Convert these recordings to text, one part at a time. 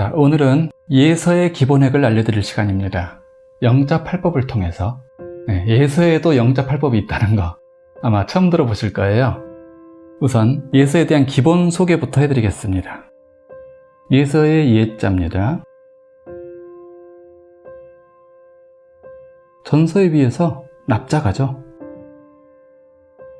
자, 오늘은 예서의 기본핵을 알려드릴 시간입니다. 영자팔법을 통해서 네, 예서에도 영자팔법이 있다는 거 아마 처음 들어보실 거예요. 우선 예서에 대한 기본 소개부터 해드리겠습니다. 예서의 예자입니다. 전서에 비해서 납작하죠.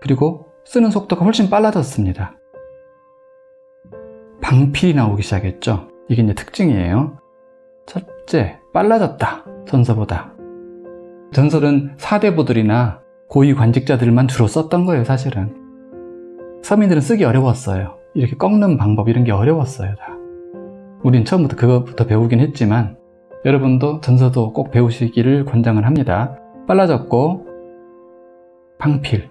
그리고 쓰는 속도가 훨씬 빨라졌습니다. 방필이 나오기 시작했죠. 이게 이제 특징이에요. 첫째, 빨라졌다. 전서보다. 전설은 사대부들이나 고위 관직자들만 주로 썼던 거예요, 사실은. 서민들은 쓰기 어려웠어요. 이렇게 꺾는 방법 이런 게 어려웠어요, 다. 우린 처음부터 그것부터 배우긴 했지만 여러분도 전서도 꼭 배우시기를 권장을 합니다. 빨라졌고 방필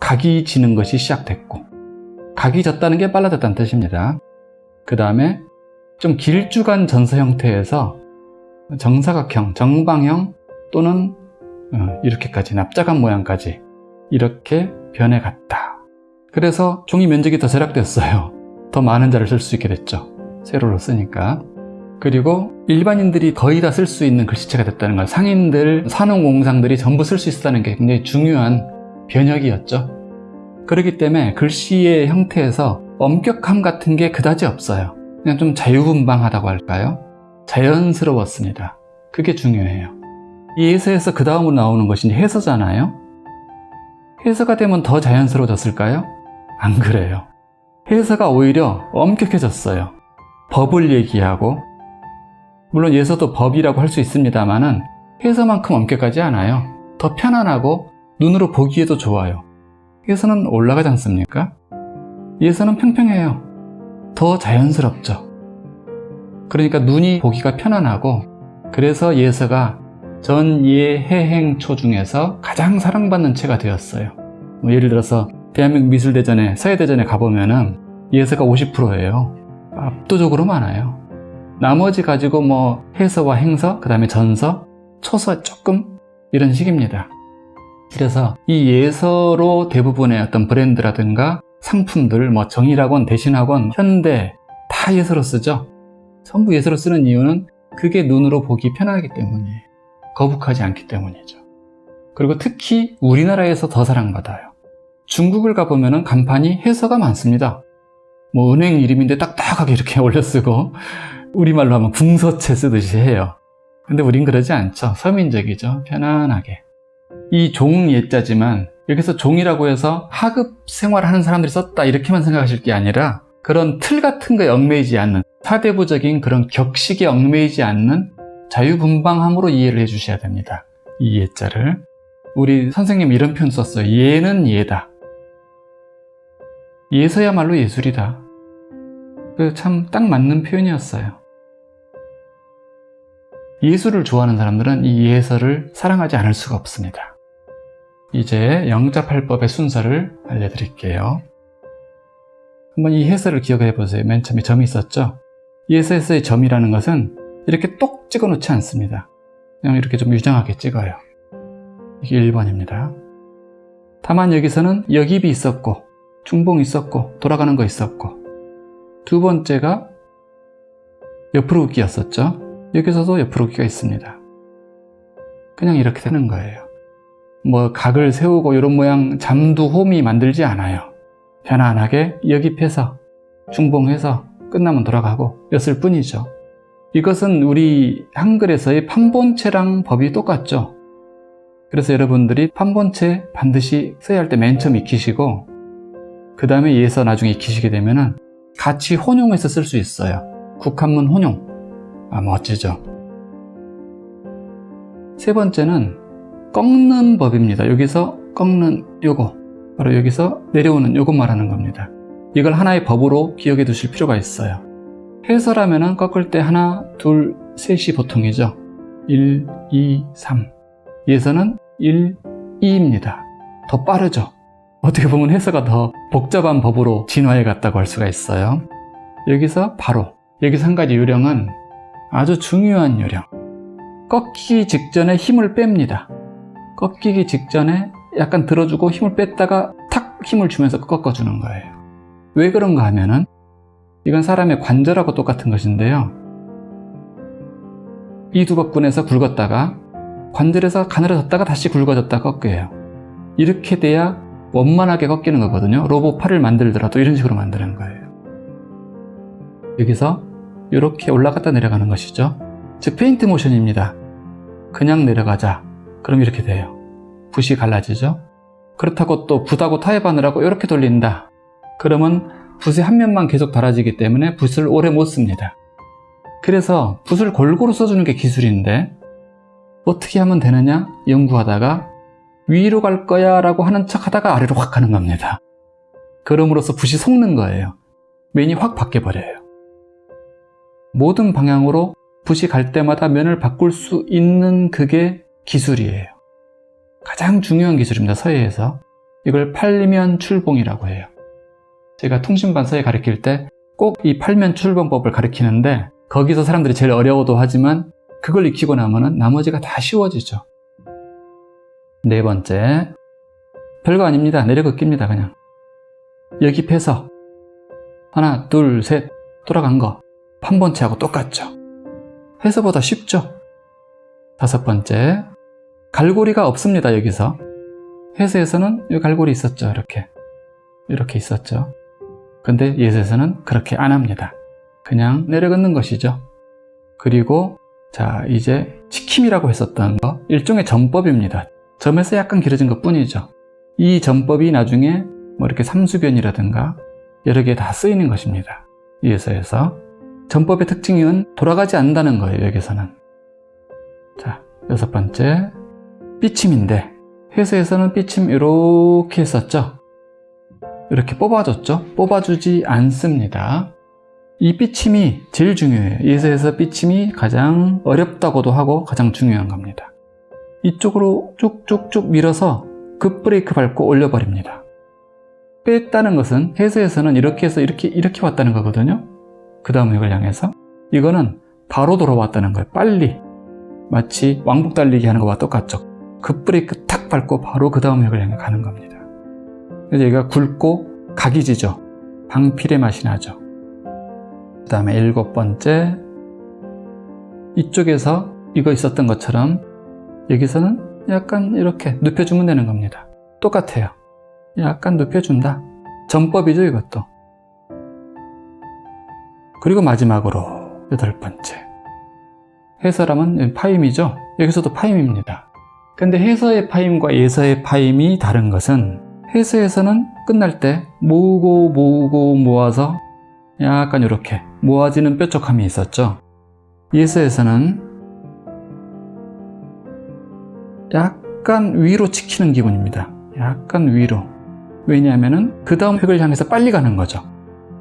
각이 지는 것이 시작됐고 각이 졌다는 게 빨라졌다는 뜻입니다. 그 다음에 좀 길쭉한 전서 형태에서 정사각형, 정방형 또는 어, 이렇게까지 납작한 모양까지 이렇게 변해갔다. 그래서 종이 면적이 더 절약됐어요. 더 많은 자를 쓸 수 있게 됐죠. 세로로 쓰니까. 그리고 일반인들이 거의 다 쓸 수 있는 글씨체가 됐다는 걸 상인들, 산업공상들이 전부 쓸 수 있었다는 게 굉장히 중요한 변혁이었죠. 그렇기 때문에 글씨의 형태에서 엄격함 같은 게 그다지 없어요. 그냥 좀 자유분방하다고 할까요? 자연스러웠습니다. 그게 중요해요. 이 예서에서 그 다음으로 나오는 것이 해서잖아요? 해서가 되면 더 자연스러워졌을까요? 안 그래요. 해서가 오히려 엄격해졌어요. 법을 얘기하고 물론 예서도 법이라고 할 수 있습니다만 은 해서만큼 엄격하지 않아요. 더 편안하고 눈으로 보기에도 좋아요. 해서는 올라가지 않습니까? 예서는 평평해요. 더 자연스럽죠. 그러니까 눈이 보기가 편안하고 그래서 예서가 전예해행초 중에서 가장 사랑받는 채가 되었어요. 뭐 예를 들어서 대한민국 미술대전에 서예대전에 가보면 은 예서가 50%예요. 압도적으로 많아요. 나머지 가지고 뭐 해서와 행서, 그 다음에 전서, 초서 조금 이런 식입니다. 그래서 이 예서로 대부분의 어떤 브랜드라든가 상품들, 뭐 정일학원, 대신학원, 현대 다 예서로 쓰죠. 전부 예서로 쓰는 이유는 그게 눈으로 보기 편하기 때문이에요. 거북하지 않기 때문이죠. 그리고 특히 우리나라에서 더 사랑받아요. 중국을 가보면 간판이 해서가 많습니다. 뭐 은행 이름인데 딱딱하게 이렇게 올려쓰고 우리말로 하면 궁서체 쓰듯이 해요. 근데 우린 그러지 않죠. 서민적이죠. 편안하게. 이 종 예자지만 여기서 종이라고 해서 하급 생활하는 사람들이 썼다 이렇게만 생각하실 게 아니라 그런 틀 같은 거에 얽매이지 않는 사대부적인 그런 격식에 얽매이지 않는 자유분방함으로 이해를 해 주셔야 됩니다. 이 예자를. 우리 선생님 이런 표현 썼어요. 예는 예다. 예서야말로 예술이다. 참딱 맞는 표현이었어요. 예술을 좋아하는 사람들은 이 예서를 사랑하지 않을 수가 없습니다. 이제 영자팔법의 순서를 알려드릴게요. 한번 이 해설을 기억해 보세요. 맨 처음에 점이 있었죠? 예서에서의 점이라는 것은 이렇게 똑 찍어 놓지 않습니다. 그냥 이렇게 좀 유장하게 찍어요. 이게 1번입니다. 다만 여기서는 여깁이 있었고 중봉이 있었고 돌아가는 거 있었고 두 번째가 옆으로 긋기였었죠. 여기서도 옆으로 긋기가 있습니다. 그냥 이렇게 되는 거예요. 뭐 각을 세우고 이런 모양 잠두 홈이 만들지 않아요. 편안하게 여깁해서 중봉해서 끝나면 돌아가고 였을 뿐이죠. 이것은 우리 한글에서의 판본체랑 법이 똑같죠. 그래서 여러분들이 판본체 반드시 써야 할 때 맨 처음 익히시고 그 다음에 예서 나중에 익히시게 되면 같이 혼용해서 쓸 수 있어요. 국한문 혼용. 아 멋지죠. 세 번째는 꺾는 법입니다. 여기서 꺾는 요거 바로 여기서 내려오는 요것 말하는 겁니다. 이걸 하나의 법으로 기억해 두실 필요가 있어요. 해설하면 꺾을 때 하나, 둘, 셋이 보통이죠. 1, 2, 3. 예서는 1, 2입니다. 더 빠르죠. 어떻게 보면 해서가 더 복잡한 법으로 진화해 갔다고 할 수가 있어요. 여기서 바로 여기서 한 가지 요령은 아주 중요한 요령. 꺾이기 직전에 힘을 뺍니다. 꺾이기 직전에 약간 들어주고 힘을 뺐다가 탁 힘을 주면서 꺾어주는 거예요. 왜 그런가 하면은 이건 사람의 관절하고 똑같은 것인데요. 이 두박근에서 굵었다가 관절에서 가늘어졌다가 다시 굵어졌다 꺾여요. 이렇게 돼야 원만하게 꺾이는 거거든요. 로봇 팔을 만들더라도 이런 식으로 만드는 거예요. 여기서 이렇게 올라갔다 내려가는 것이죠. 즉 페인트 모션입니다. 그냥 내려가자. 그럼 이렇게 돼요. 붓이 갈라지죠. 그렇다고 또 붓하고 타협하느라고 이렇게 돌린다. 그러면 붓의 한 면만 계속 달아지기 때문에 붓을 오래 못 씁니다. 그래서 붓을 골고루 써주는 게 기술인데 어떻게 하면 되느냐 연구하다가 위로 갈 거야 라고 하는 척 하다가 아래로 확 가는 겁니다. 그럼으로써 붓이 속는 거예요. 면이 확 바뀌어 버려요. 모든 방향으로 붓이 갈 때마다 면을 바꿀 수 있는 그게 기술이에요. 가장 중요한 기술입니다. 서예에서. 이걸 팔면 출봉이라고 해요. 제가 통신반 서예 가르칠 때 꼭 이 팔면 출봉법을 가르치는데 거기서 사람들이 제일 어려워도 하지만 그걸 익히고 나면은 나머지가 다 쉬워지죠. 네 번째. 별거 아닙니다. 내려긋기입니다. 그냥. 여기 펴서 하나, 둘, 셋 돌아간 거 판본체하고 똑같죠. 해서보다 쉽죠. 다섯 번째. 갈고리가 없습니다. 여기서. 해서에서는 이 갈고리 있었죠. 이렇게. 이렇게 있었죠. 근데 예서에서는 그렇게 안 합니다. 그냥 내려긋는 것이죠. 그리고 자 이제 치킴이라고 했었던 거 일종의 전법입니다. 점에서 약간 길어진 것 뿐이죠. 이 전법이 나중에 뭐 이렇게 삼수변이라든가 여러 개 다 쓰이는 것입니다. 이에서에서 전법의 특징은 돌아가지 않는다는 거예요. 여기서는 자 여섯 번째 삐침인데 회사에서는 삐침 이렇게 했었죠. 이렇게 뽑아줬죠. 뽑아주지 않습니다. 이 삐침이 제일 중요해요. 예서에서 삐침이 가장 어렵다고도 하고 가장 중요한 겁니다. 이쪽으로 쭉쭉쭉 밀어서 급 브레이크 밟고 올려버립니다. 뺐다는 것은 해서에서는 이렇게 해서 이렇게 이렇게 왔다는 거거든요. 그 다음 이걸 향해서 이거는 바로 돌아왔다는 거예요. 빨리 마치 왕복 달리기 하는 거와 똑같죠. 급 브레이크 탁 밟고 바로 그 다음 역을 향해 가는 겁니다. 그래서 얘가 굵고 각이 지죠. 방필의 맛이 나죠. 그 다음에 일곱 번째 이쪽에서 이거 있었던 것처럼 여기서는 약간 이렇게 눕혀주면 되는 겁니다. 똑같아요. 약간 눕혀준다. 전법이죠 이것도. 그리고 마지막으로 여덟 번째 해설함은 파임이죠. 여기서도 파임입니다. 근데 해서의 파임과 예서의 파임이 다른 것은 해서에서는 끝날 때 모으고 모으고 모아서 약간 이렇게 모아지는 뾰족함이 있었죠. 예서에서는 약간 위로 치키는 기분입니다. 약간 위로. 왜냐하면 그 다음 획을 향해서 빨리 가는 거죠.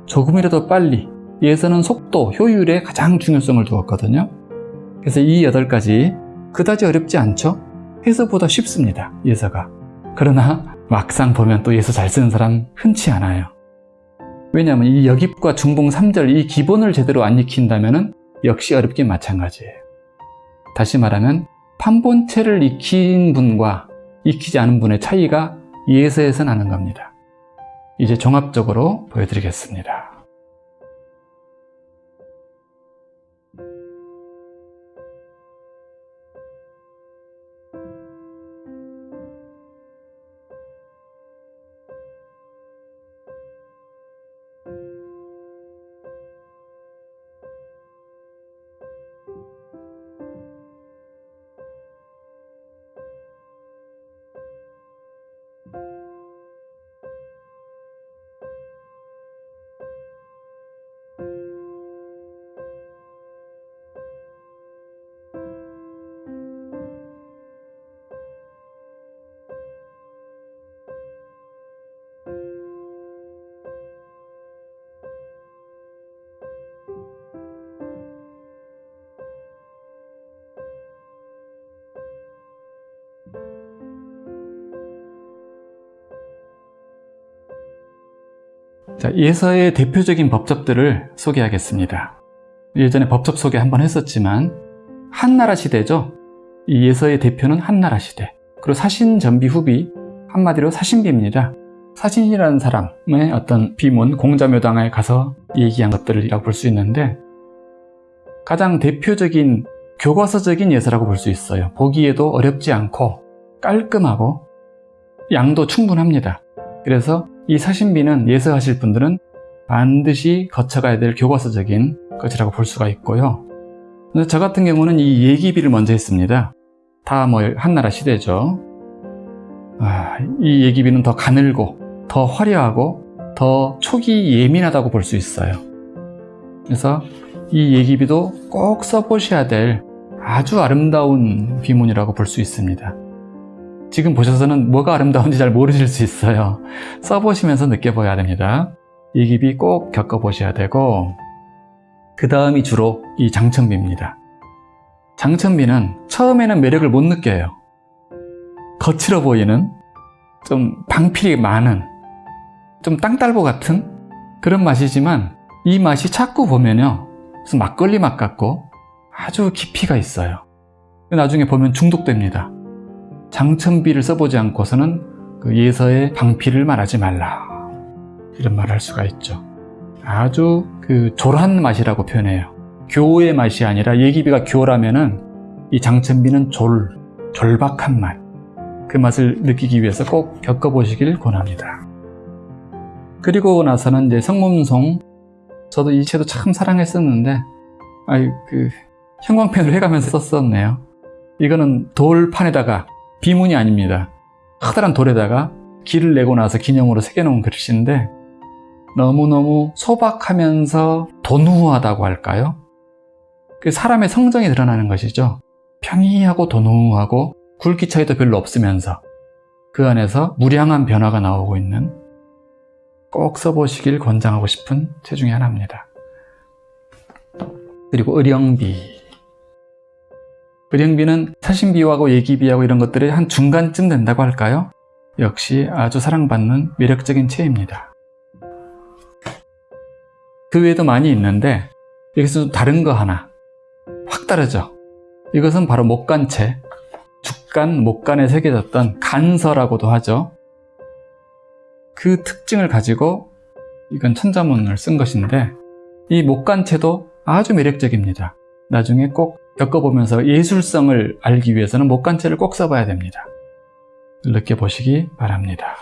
조금이라도 빨리. 예서는 속도, 효율에 가장 중요성을 두었거든요. 그래서 이 여덟 가지 그다지 어렵지 않죠? 해서보다 쉽습니다. 예서가. 그러나 막상 보면 또 예서 잘 쓰는 사람 흔치 않아요. 왜냐하면 이 여깁과 중봉 3절 이 기본을 제대로 안 익힌다면 역시 어렵긴 마찬가지예요. 다시 말하면 판본체를 익힌 분과 익히지 않은 분의 차이가 예서에서 나는 겁니다. 이제 종합적으로 보여드리겠습니다. 자, 예서의 대표적인 법접들을 소개하겠습니다. 예전에 법접 소개 한번 했었지만 한나라 시대죠. 이 예서의 대표는 한나라 시대. 그리고 사신 전비 후비 한마디로 사신비입니다. 사신이라는 사람의 어떤 비문, 공자묘당에 가서 얘기한 것들이라고 볼 수 있는데 가장 대표적인 교과서적인 예서라고 볼 수 있어요. 보기에도 어렵지 않고 깔끔하고 양도 충분합니다. 그래서 이 사신비는 예서하실 분들은 반드시 거쳐가야 될 교과서적인 것이라고 볼 수가 있고요. 저 같은 경우는 이 예기비를 먼저 했습니다. 다 뭐 한나라 시대죠. 아, 이 예기비는 더 가늘고 더 화려하고 더 촉이 예민하다고 볼 수 있어요. 그래서 이 예기비도 꼭 써보셔야 될 아주 아름다운 비문이라고 볼 수 있습니다. 지금 보셔서는 뭐가 아름다운지 잘 모르실 수 있어요. 써보시면서 느껴봐야 됩니다. 예기비 꼭 겪어보셔야 되고 그 다음이 주로 이 장천비입니다. 장천비는 처음에는 매력을 못 느껴요. 거칠어 보이는 좀 방필이 많은 좀 땅딸보 같은 그런 맛이지만 이 맛이 자꾸 보면요 무슨 막걸리 맛 같고 아주 깊이가 있어요 나중에 보면 중독됩니다 장천비를 써보지 않고서는 그 예서의 방필을 말하지 말라. 이런 말을 할 수가 있죠. 아주 그 졸한 맛이라고 표현해요. 교의 맛이 아니라 예기비가 교라면은 이 장천비는 졸, 졸박한 맛. 그 맛을 느끼기 위해서 꼭 겪어보시길 권합니다. 그리고 나서는 이제 성문송. 저도 이 책도 참 사랑했었는데 아이 그 형광펜으로 해가면서 썼었네요. 이거는 돌판에다가 비문이 아닙니다. 커다란 돌에다가 길을 내고 나서 기념으로 새겨놓은 글씨인데 너무너무 소박하면서 도누하다고 할까요? 그 사람의 성정이 드러나는 것이죠. 평이하고 도누하고 굵기 차이도 별로 없으면서 그 안에서 무량한 변화가 나오고 있는 꼭 써보시길 권장하고 싶은 책 중에 하나입니다. 그리고 의령비 의령비는 사신비하고 예기비하고 이런 것들이 한 중간쯤 된다고 할까요? 역시 아주 사랑받는 매력적인 채입니다. 그 외에도 많이 있는데 여기서 좀 다른 거 하나 확 다르죠? 이것은 바로 목간채 죽간, 목간에 새겨졌던 간서라고도 하죠. 그 특징을 가지고 이건 천자문을 쓴 것인데 이 목간채도 아주 매력적입니다. 나중에 꼭 겪어보면서 예술성을 알기 위해서는 목간채를 꼭 써봐야 됩니다. 느껴보시기 바랍니다.